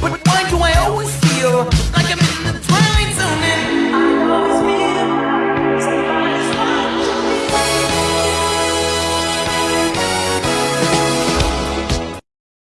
But why do I always feel like I'm in